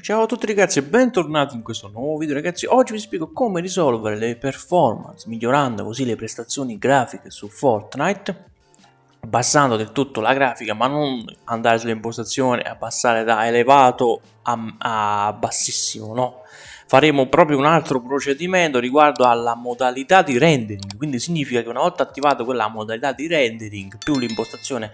Ciao a tutti ragazzi e bentornati in questo nuovo video ragazzi. Oggi vi spiego come risolvere le performance migliorando così le prestazioni grafiche su Fortnite Abbassando del tutto la grafica ma non andare sulle impostazioni e abbassare da elevato a, a bassissimo no. Faremo proprio un altro procedimento riguardo alla modalità di rendering. Quindi significa che una volta attivata quella modalità di rendering più l'impostazione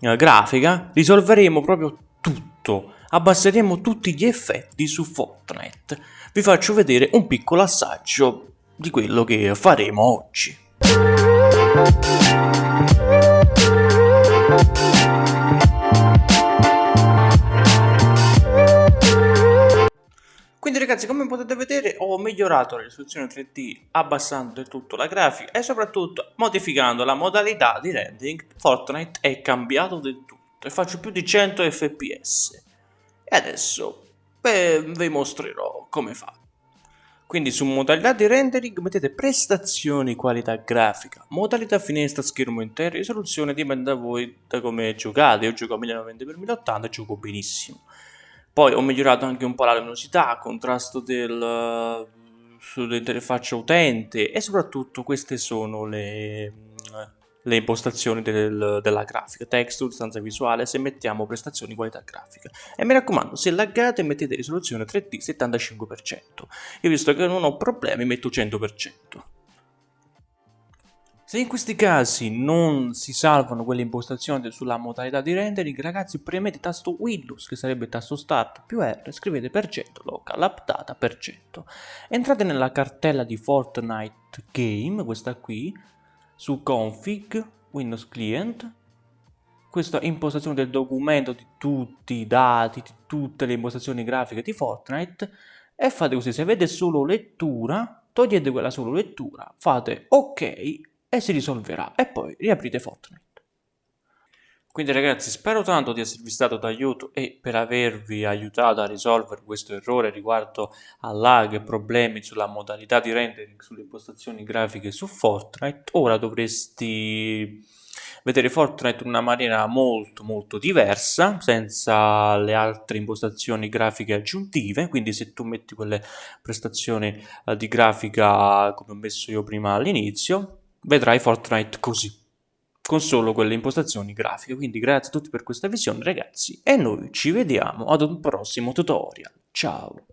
eh, grafica Risolveremo proprio tutto abbasseremo tutti gli effetti su Fortnite. Vi faccio vedere un piccolo assaggio di quello che faremo oggi. Quindi ragazzi come potete vedere ho migliorato la risoluzione 3D abbassando del tutto la grafica e soprattutto modificando la modalità di rendering Fortnite è cambiato del tutto e faccio più di 100 fps e adesso beh, vi mostrerò come fa. Quindi su modalità di rendering mettete prestazioni qualità grafica, modalità finestra schermo intero, risoluzione dipende da voi da come giocate, io gioco a 1090x1080 e gioco benissimo. Poi ho migliorato anche un po' la luminosità, contrasto del, sull'interfaccia utente e soprattutto queste sono le le impostazioni del, della grafica, texture, stanza visuale, se mettiamo prestazioni qualità grafica. E mi raccomando, se laggate mettete risoluzione 3D 75%. Io visto che non ho problemi metto 100%. Se in questi casi non si salvano quelle impostazioni sulla modalità di rendering, ragazzi premete tasto Windows, che sarebbe tasto Start più R, scrivete per cento local updata per cento. Entrate nella cartella di Fortnite Game, questa qui, su config Windows Client questa impostazione del documento di tutti i dati, di tutte le impostazioni grafiche di Fortnite e fate così, se avete solo lettura, togliete quella solo lettura, fate ok e si risolverà e poi riaprite Fortnite. Quindi ragazzi spero tanto di esservi stato d'aiuto e per avervi aiutato a risolvere questo errore riguardo a lag e problemi sulla modalità di rendering sulle impostazioni grafiche su Fortnite. Ora dovresti vedere Fortnite in una maniera molto molto diversa senza le altre impostazioni grafiche aggiuntive quindi se tu metti quelle prestazioni eh, di grafica come ho messo io prima all'inizio vedrai Fortnite così con solo quelle impostazioni grafiche. Quindi grazie a tutti per questa visione ragazzi e noi ci vediamo ad un prossimo tutorial. Ciao!